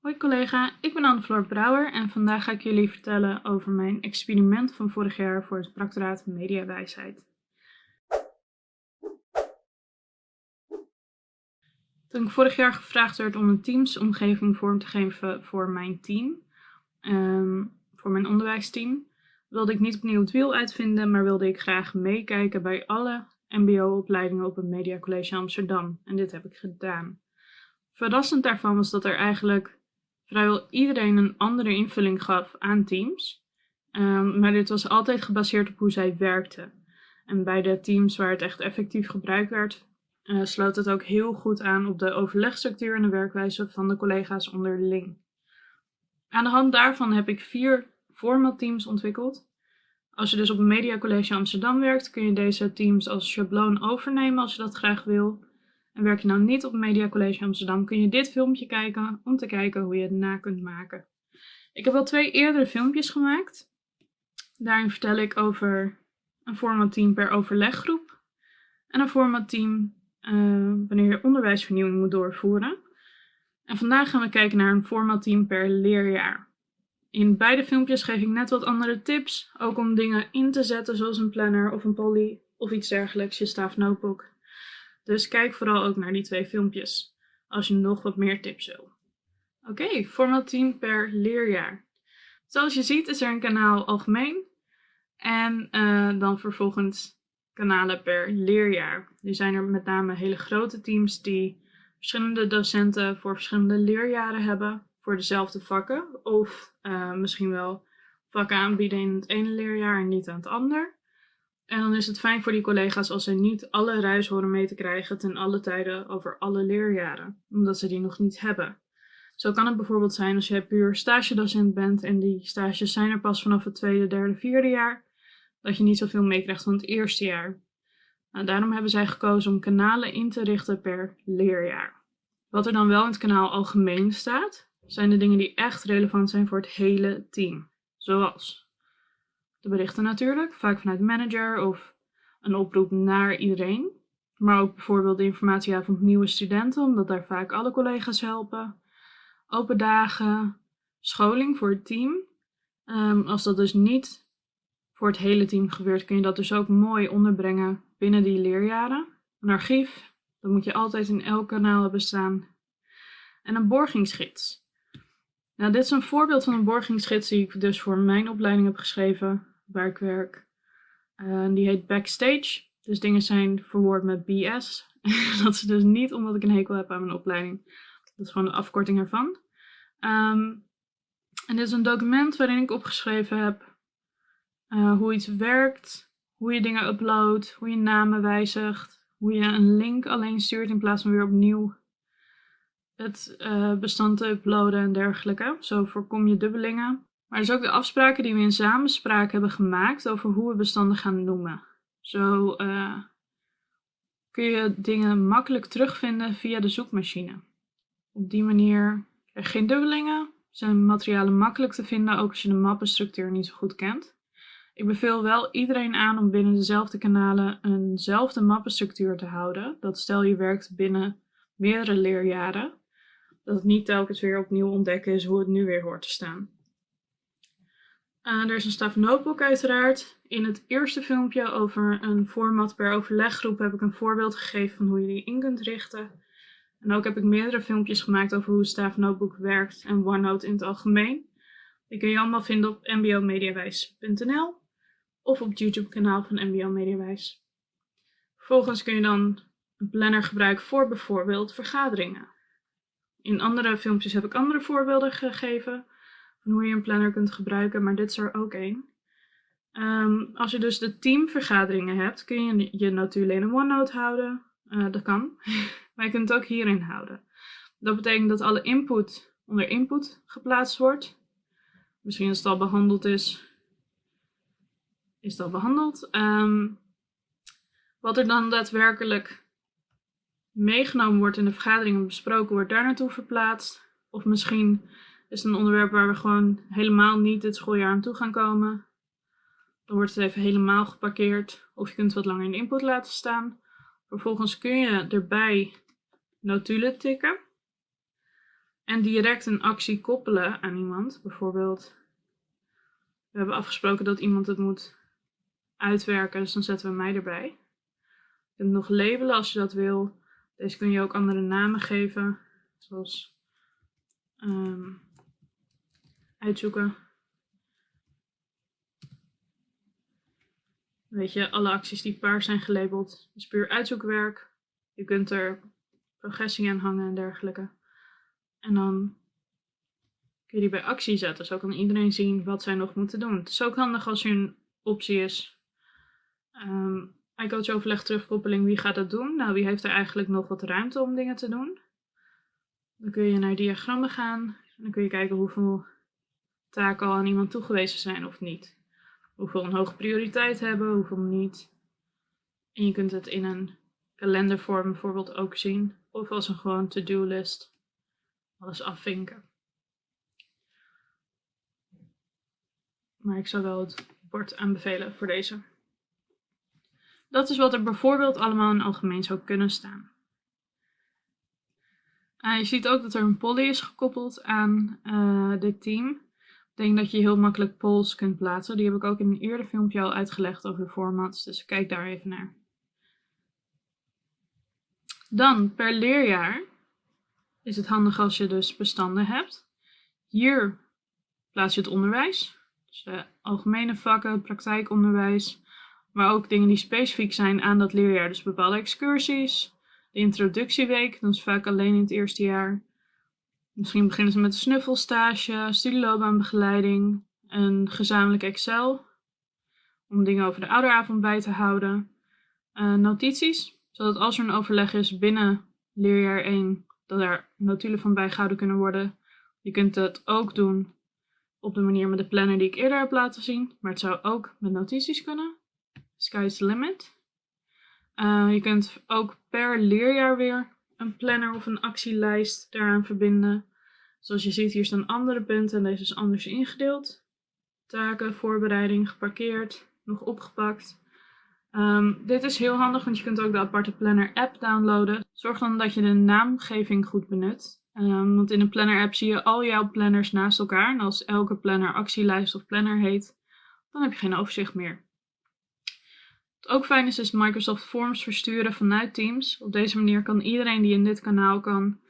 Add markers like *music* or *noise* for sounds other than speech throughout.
Hoi collega, ik ben Anne-Floor Brouwer en vandaag ga ik jullie vertellen over mijn experiment van vorig jaar voor het Practoraat Mediawijsheid. Toen ik vorig jaar gevraagd werd om een teamsomgeving vorm te geven voor mijn team, ehm, voor mijn onderwijsteam, wilde ik niet opnieuw het wiel uitvinden, maar wilde ik graag meekijken bij alle mbo-opleidingen op het Media College Amsterdam. En dit heb ik gedaan. Verrassend daarvan was dat er eigenlijk vrijwel iedereen een andere invulling gaf aan Teams. Um, maar dit was altijd gebaseerd op hoe zij werkten. En bij de teams waar het echt effectief gebruikt werd, uh, sloot het ook heel goed aan op de overlegstructuur en de werkwijze van de collega's onderling. Aan de hand daarvan heb ik vier formatteams ontwikkeld. Als je dus op Media College Amsterdam werkt, kun je deze teams als schabloon overnemen als je dat graag wil. Werk je nou niet op Media College Amsterdam, kun je dit filmpje kijken om te kijken hoe je het na kunt maken. Ik heb al twee eerdere filmpjes gemaakt. Daarin vertel ik over een formatteam per overleggroep en een formatteam uh, wanneer je onderwijsvernieuwing moet doorvoeren. En vandaag gaan we kijken naar een formatteam per leerjaar. In beide filmpjes geef ik net wat andere tips, ook om dingen in te zetten zoals een planner of een poly of iets dergelijks, je staaf notebook. Dus kijk vooral ook naar die twee filmpjes, als je nog wat meer tips wil. Oké, okay, format 10 per leerjaar. Zoals je ziet is er een kanaal algemeen en uh, dan vervolgens kanalen per leerjaar. Nu zijn er met name hele grote teams die verschillende docenten voor verschillende leerjaren hebben voor dezelfde vakken. Of uh, misschien wel vakken aanbieden in het ene leerjaar en niet aan het ander. En dan is het fijn voor die collega's als ze niet alle ruis horen mee te krijgen ten alle tijden over alle leerjaren, omdat ze die nog niet hebben. Zo kan het bijvoorbeeld zijn als jij puur stagedocent bent en die stages zijn er pas vanaf het tweede, derde, vierde jaar, dat je niet zoveel meekrijgt van het eerste jaar. Nou, daarom hebben zij gekozen om kanalen in te richten per leerjaar. Wat er dan wel in het kanaal algemeen staat, zijn de dingen die echt relevant zijn voor het hele team. Zoals de berichten natuurlijk, vaak vanuit manager of een oproep naar iedereen. Maar ook bijvoorbeeld de informatieavond nieuwe studenten, omdat daar vaak alle collega's helpen. Open dagen, scholing voor het team. Um, als dat dus niet voor het hele team gebeurt, kun je dat dus ook mooi onderbrengen binnen die leerjaren. Een archief, dat moet je altijd in elk kanaal hebben staan. En een borgingsgids. Nou, dit is een voorbeeld van een borgingsgids die ik dus voor mijn opleiding heb geschreven waar die heet Backstage. Dus dingen zijn verwoord met BS. *laughs* dat is dus niet omdat ik een hekel heb aan mijn opleiding. Dat is gewoon de afkorting ervan. Um, en dit is een document waarin ik opgeschreven heb uh, hoe iets werkt, hoe je dingen uploadt, hoe je namen wijzigt, hoe je een link alleen stuurt in plaats van weer opnieuw het uh, bestand te uploaden en dergelijke. Zo voorkom je dubbelingen. Maar dus ook de afspraken die we in samenspraak hebben gemaakt over hoe we bestanden gaan noemen. Zo uh, kun je dingen makkelijk terugvinden via de zoekmachine. Op die manier geen dubbelingen, zijn materialen makkelijk te vinden, ook als je de mappenstructuur niet zo goed kent. Ik beveel wel iedereen aan om binnen dezelfde kanalen eenzelfde mappenstructuur te houden. Dat stel je werkt binnen meerdere leerjaren, dat het niet telkens weer opnieuw ontdekken is hoe het nu weer hoort te staan. Uh, er is een staf notebook uiteraard. In het eerste filmpje over een format per overleggroep heb ik een voorbeeld gegeven van hoe je die in kunt richten. En ook heb ik meerdere filmpjes gemaakt over hoe Staaf Notebook werkt en OneNote in het algemeen. Die kun je allemaal vinden op mbomediawijs.nl of op het YouTube kanaal van MBO Mediawijs. Vervolgens kun je dan een planner gebruiken voor bijvoorbeeld vergaderingen. In andere filmpjes heb ik andere voorbeelden gegeven van hoe je een planner kunt gebruiken, maar dit is er ook één. Um, als je dus de teamvergaderingen hebt, kun je je notulen in een OneNote houden. Uh, dat kan. *laughs* maar je kunt het ook hierin houden. Dat betekent dat alle input onder input geplaatst wordt. Misschien als het al behandeld is, is al behandeld. Um, wat er dan daadwerkelijk meegenomen wordt in de vergadering en besproken wordt, daar naartoe verplaatst. Of misschien is een onderwerp waar we gewoon helemaal niet dit schooljaar aan toe gaan komen. Dan wordt het even helemaal geparkeerd. Of je kunt het wat langer in input laten staan. Vervolgens kun je erbij notulen tikken. en direct een actie koppelen aan iemand. Bijvoorbeeld, we hebben afgesproken dat iemand het moet uitwerken, dus dan zetten we mij erbij. Je kunt nog labelen als je dat wil. Deze kun je ook andere namen geven, zoals ehm, uitzoeken. Weet je, alle acties die paars zijn gelabeld is puur uitzoekwerk. Je kunt er progressie aan hangen en dergelijke. En dan kun je die bij actie zetten. Zo kan iedereen zien wat zij nog moeten doen. Het is ook handig als er een optie is. Um, overleg terugkoppeling, wie gaat dat doen? Nou, wie heeft er eigenlijk nog wat ruimte om dingen te doen? Dan kun je naar diagrammen gaan. En dan kun je kijken hoeveel taken al aan iemand toegewezen zijn of niet. Hoeveel een hoge prioriteit hebben, hoeveel niet. En je kunt het in een kalendervorm bijvoorbeeld ook zien. Of als een gewoon to-do list. Alles afvinken. Maar ik zou wel het bord aanbevelen voor deze. Dat is wat er bijvoorbeeld allemaal in algemeen zou kunnen staan. Uh, je ziet ook dat er een poly is gekoppeld aan uh, dit team. Denk dat je heel makkelijk polls kunt plaatsen. Die heb ik ook in een eerder filmpje al uitgelegd over de formats, dus kijk daar even naar. Dan per leerjaar is het handig als je dus bestanden hebt. Hier plaats je het onderwijs. Dus uh, algemene vakken, praktijkonderwijs, maar ook dingen die specifiek zijn aan dat leerjaar. Dus bepaalde excursies, de introductieweek, dat is vaak alleen in het eerste jaar. Misschien beginnen ze met een snuffelstage, studieloopbaanbegeleiding, een gezamenlijk Excel, om dingen over de ouderavond bij te houden. Uh, notities, zodat als er een overleg is binnen leerjaar 1, dat er notulen van bijgehouden kunnen worden. Je kunt het ook doen op de manier met de planner die ik eerder heb laten zien, maar het zou ook met notities kunnen. Sky's the limit. Uh, je kunt ook per leerjaar weer een planner of een actielijst daaraan verbinden. Zoals je ziet, hier staan andere punten en deze is anders ingedeeld. Taken, voorbereiding, geparkeerd, nog opgepakt. Um, dit is heel handig, want je kunt ook de aparte planner app downloaden. Zorg dan dat je de naamgeving goed benut. Um, want in een planner app zie je al jouw planners naast elkaar. En als elke planner actielijst of planner heet, dan heb je geen overzicht meer. Wat ook fijn is, is Microsoft Forms versturen vanuit Teams. Op deze manier kan iedereen die in dit kanaal kan,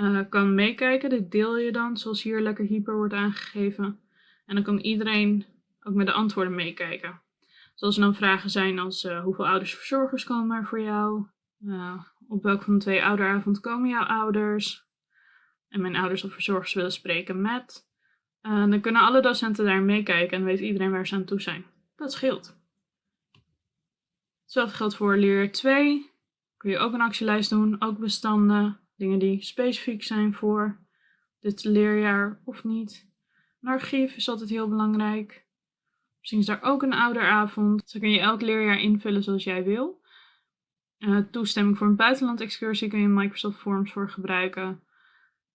uh, kan meekijken. Dit deel je dan, zoals hier lekker hyper wordt aangegeven. En dan kan iedereen ook met de antwoorden meekijken. Zoals er dan vragen zijn als uh, hoeveel ouders verzorgers komen er voor jou? Uh, op welke van de twee ouderavond komen jouw ouders? En mijn ouders of verzorgers willen spreken met. dan kunnen alle docenten daar meekijken en weet iedereen waar ze aan toe zijn. Dat scheelt. Hetzelfde geldt voor leer 2. Kun je ook een actielijst doen, ook bestanden, dingen die specifiek zijn voor dit leerjaar of niet. Een archief is altijd heel belangrijk. Misschien is daar ook een ouderavond. Zo kun je elk leerjaar invullen zoals jij wil. Uh, toestemming voor een buitenland-excursie kun je Microsoft Forms voor gebruiken.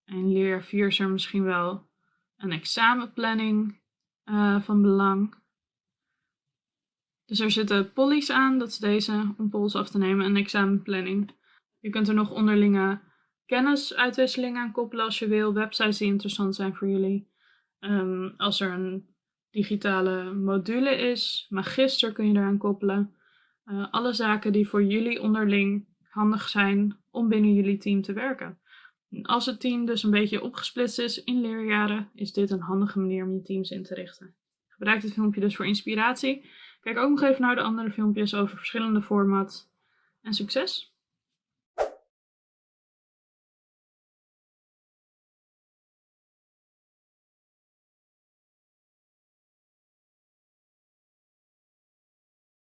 En leerjaar 4 is er misschien wel een examenplanning uh, van belang. Dus er zitten pollies aan, dat is deze, om polls af te nemen, en examenplanning. Je kunt er nog onderlinge kennisuitwisseling aan koppelen als je wil, websites die interessant zijn voor jullie. Um, als er een digitale module is, magister kun je eraan koppelen. Uh, alle zaken die voor jullie onderling handig zijn om binnen jullie team te werken. En als het team dus een beetje opgesplitst is in leerjaren, is dit een handige manier om je teams in te richten. Gebruik dit filmpje dus voor inspiratie. Kijk ook nog even naar de andere filmpjes over verschillende formats. En succes!